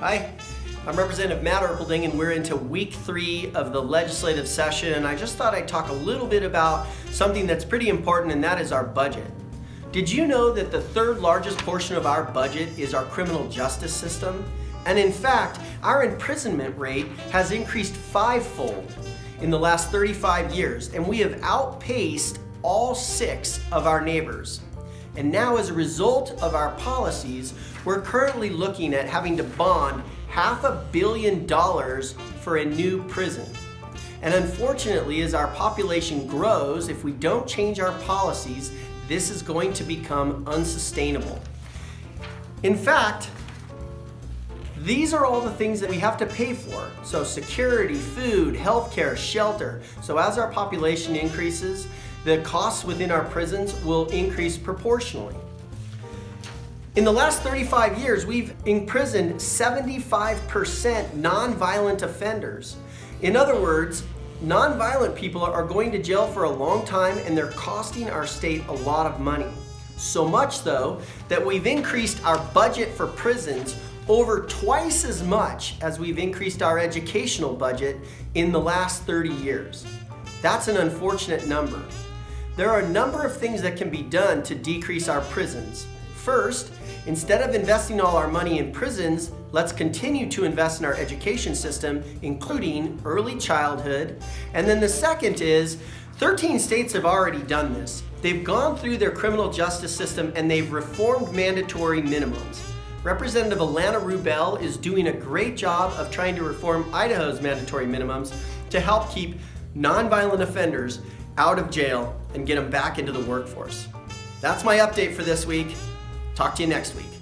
Hi, I'm Representative Matt Erpelding and we're into week three of the legislative session and I just thought I'd talk a little bit about something that's pretty important and that is our budget. Did you know that the third largest portion of our budget is our criminal justice system? And in fact, our imprisonment rate has increased fivefold in the last 35 years and we have outpaced all six of our neighbors. And now as a result of our policies, we're currently looking at having to bond half a billion dollars for a new prison. And unfortunately, as our population grows, if we don't change our policies, this is going to become unsustainable. In fact, these are all the things that we have to pay for. So security, food, healthcare, shelter. So as our population increases, the costs within our prisons will increase proportionally. In the last 35 years, we've imprisoned 75% nonviolent offenders. In other words, nonviolent people are going to jail for a long time and they're costing our state a lot of money. So much though, that we've increased our budget for prisons over twice as much as we've increased our educational budget in the last 30 years. That's an unfortunate number. There are a number of things that can be done to decrease our prisons. First, instead of investing all our money in prisons, let's continue to invest in our education system, including early childhood. And then the second is, 13 states have already done this. They've gone through their criminal justice system and they've reformed mandatory minimums. Representative Ilana Rubel is doing a great job of trying to reform Idaho's mandatory minimums to help keep nonviolent offenders out of jail and get them back into the workforce. That's my update for this week. Talk to you next week.